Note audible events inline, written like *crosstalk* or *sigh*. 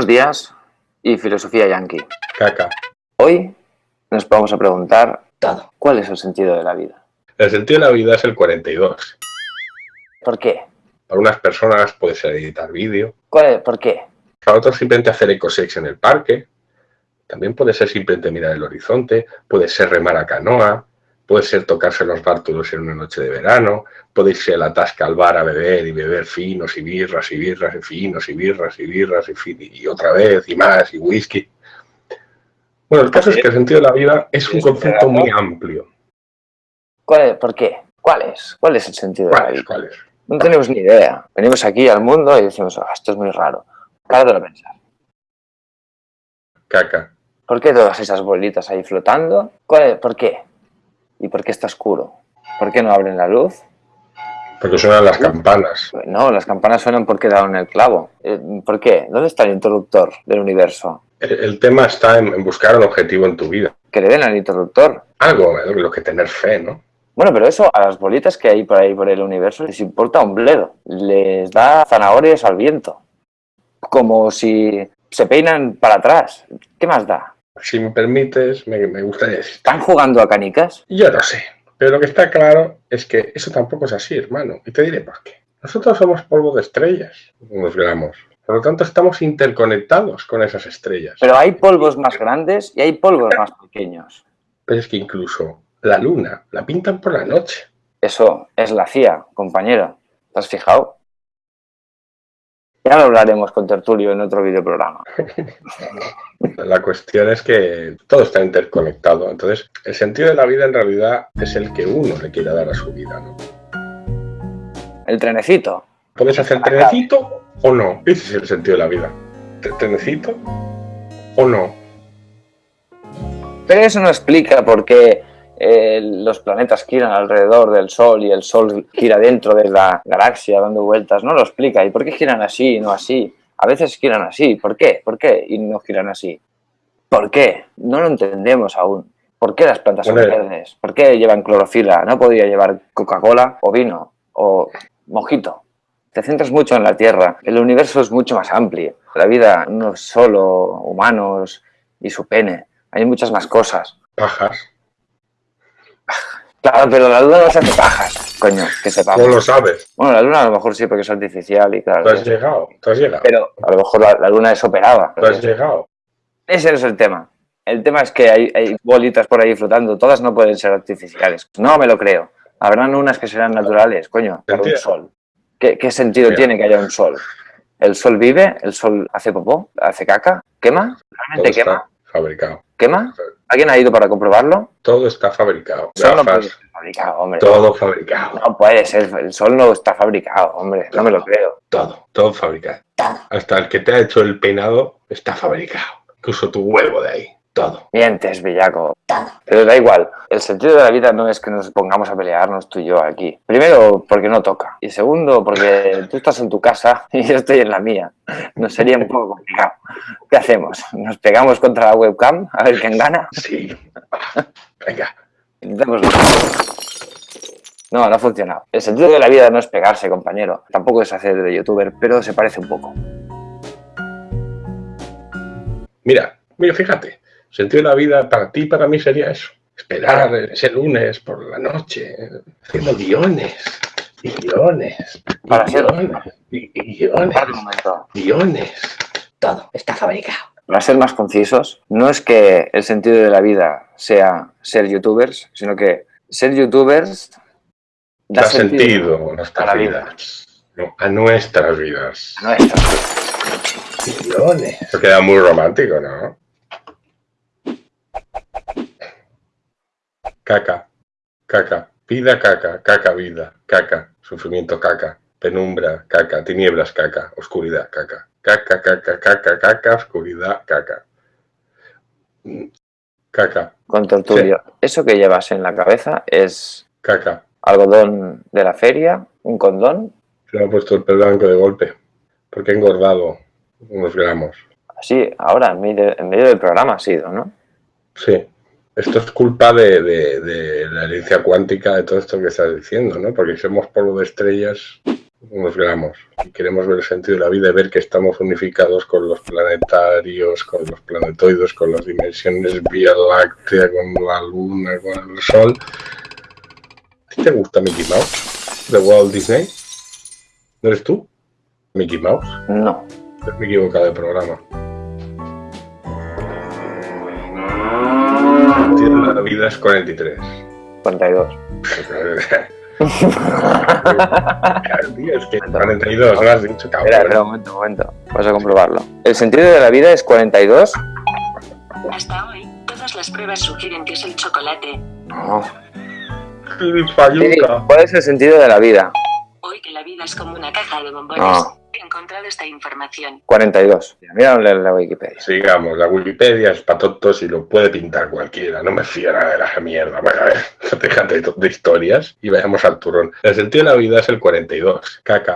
Buenos días y filosofía yankee. Caca. Hoy nos vamos a preguntar cuál es el sentido de la vida. El sentido de la vida es el 42. ¿Por qué? Para unas personas puede ser editar vídeo. ¿Cuál es? ¿Por qué? Para otros simplemente hacer ecosex en el parque. También puede ser simplemente mirar el horizonte. Puede ser remar a canoa. Puede ser tocarse los bártulos en una noche de verano. Puede irse a la tasca al bar a beber y beber finos y birras y birras y finos y birras y birras y, fin- y otra vez y más y whisky. Bueno, el caso es que el sentido de la vida es un concepto muy amplio. ¿Cuál es? ¿Por qué? ¿Cuál es? ¿Cuál es el sentido de la vida? ¿Cuál es? No tenemos ni idea. Venimos aquí al mundo y decimos, "Ah, esto es muy raro. Cállate a pensar. Caca. ¿Por qué todas esas bolitas ahí flotando? ¿Cuál es? ¿Por qué? ¿Y por qué está oscuro? ¿Por qué no abren la luz? Porque suenan las campanas. No, las campanas suenan porque daron el clavo. Eh, ¿Por qué? ¿Dónde está el interruptor del universo? El, el tema está en, en buscar un objetivo en tu vida. Que le den al interruptor. Algo lo que tener fe, ¿no? Bueno, pero eso a las bolitas que hay por ahí por el universo les importa un bledo. Les da zanahorias al viento. Como si se peinan para atrás. ¿Qué más da? Si me permites, me, me gustaría decir. ¿Están jugando a canicas? Yo no sé. Pero lo que está claro es que eso tampoco es así, hermano. Y te diré por qué. Nosotros somos polvo de estrellas, unos gramos. Por lo tanto, estamos interconectados con esas estrellas. Pero hay polvos más grandes y hay polvos más pequeños. Pero es que incluso la luna la pintan por la noche. Eso es la CIA, compañero. ¿Te has fijado? Ya lo hablaremos con Tertulio en otro videoprograma. *laughs* La cuestión es que todo está interconectado. Entonces, el sentido de la vida en realidad es el que uno le quiera dar a su vida, ¿no? El trenecito. ¿Puedes hacer trenecito o no? Ese es el sentido de la vida. ¿Tre- ¿Trenecito o no? Pero eso no explica por qué eh, los planetas giran alrededor del Sol y el Sol gira dentro de la galaxia dando vueltas. No lo explica. ¿Y por qué giran así y no así? A veces giran así. ¿Por qué? ¿Por qué? Y no giran así. ¿Por qué? No lo entendemos aún. ¿Por qué las plantas son verdes? ¿Por qué llevan clorofila? ¿No podría llevar Coca-Cola o vino o mojito? Te centras mucho en la Tierra. El universo es mucho más amplio. La vida no es solo humanos y su pene. Hay muchas más cosas. Pajas. Claro, pero la luna no se hace pajas, coño, que sepamos. ¿Cómo lo sabes? Bueno, la luna a lo mejor sí porque es artificial y claro. Tú has llegado. Tú has llegado. Pero a lo mejor la, la luna es operada. Tú has llegado. Ese no es el tema. El tema es que hay, hay bolitas por ahí flotando. Todas no pueden ser artificiales. No me lo creo. Habrán unas que serán naturales, coño, por un sol. ¿Qué, qué sentido tiene que haya un sol? ¿El sol vive? ¿El sol hace popó? ¿Hace caca? ¿Quema? Todo ¿Realmente quema? fabricado. ¿Quema? ¿Alguien ha ido para comprobarlo? Todo está fabricado. El sol no puede ser fabricado, hombre. todo fabricado. No puede ser, el sol no está fabricado, hombre, no me lo creo. Todo. Todo fabricado. Hasta el que te ha hecho el peinado está fabricado. Incluso tu huevo de ahí. Todo. Mientes, Villaco. Pero da igual, el sentido de la vida no es que nos pongamos a pelearnos tú y yo aquí. Primero, porque no toca. Y segundo, porque tú estás en tu casa *laughs* y yo estoy en la mía. Nos sería un poco complicado. ¿Qué hacemos? ¿Nos pegamos contra la webcam a ver quién gana? Sí. Venga. Intentémoslo. No, no ha funcionado. El sentido de la vida no es pegarse, compañero. Tampoco es hacer de youtuber, pero se parece un poco. Mira, mira, fíjate. El sentido de la vida para ti y para mí sería eso. Esperar ese lunes por la noche, haciendo guiones, y guiones, y Para ser- guiones, y y guiones, Espérate un momento. guiones. Todo está fabricado. Para ser más concisos, no es que el sentido de la vida sea ser youtubers, sino que ser youtubers da, Da sentido a nuestras vida. vidas. ¿no? A nuestras vidas. a nuestra. Guiones. Eso queda muy romántico, ¿no? Caca, caca, vida caca, caca vida, caca, sufrimiento caca, penumbra caca, tinieblas caca, oscuridad caca, caca, caca, caca, caca, oscuridad caca. Caca, Con Tertulio. Eso que llevas en la cabeza es caca. algodón de la feria, un condón, Se me ha puesto el pelo blanco de golpe, porque he engordado unos gramos. así, ahora, en medio, en medio del programa ha sido, ¿no? Sí. Esto es culpa de, de- de la herencia cuántica de todo esto que estás diciendo, ¿no? Porque somos polvo de estrellas. unos gramos. Si queremos ver el sentido de la vida y ver que estamos unificados con los planetarios, con los planetoides, con las dimensiones Vía Láctea, con la Luna, con el Sol. ¿Te gusta Mickey Mouse? ¿De Walt Disney? ¿No eres tú? ¿Mickey Mouse? No. Me he equivocado de programa. La vida es 43. 42. *laughs* es que 42, no has dicho, cabrón. Espera, espera, un momento, un momento. Vas a comprobarlo. ¿El sentido de la vida es 42? Hasta hoy, todas las pruebas sugieren que es el chocolate. No. Fayuca. ¿Cuál es el sentido de la vida? Hoy que la vida es como una caja de bombones. No. He encontrado esta información. 42. Mira en la Wikipedia. Sigamos, la Wikipedia es para tontos y lo puede pintar cualquiera. No me fío nada de la mierda. Bueno, a ver, *laughs* déjate de historias y vayamos al turrón. El sentido de la vida es el 42. Caca.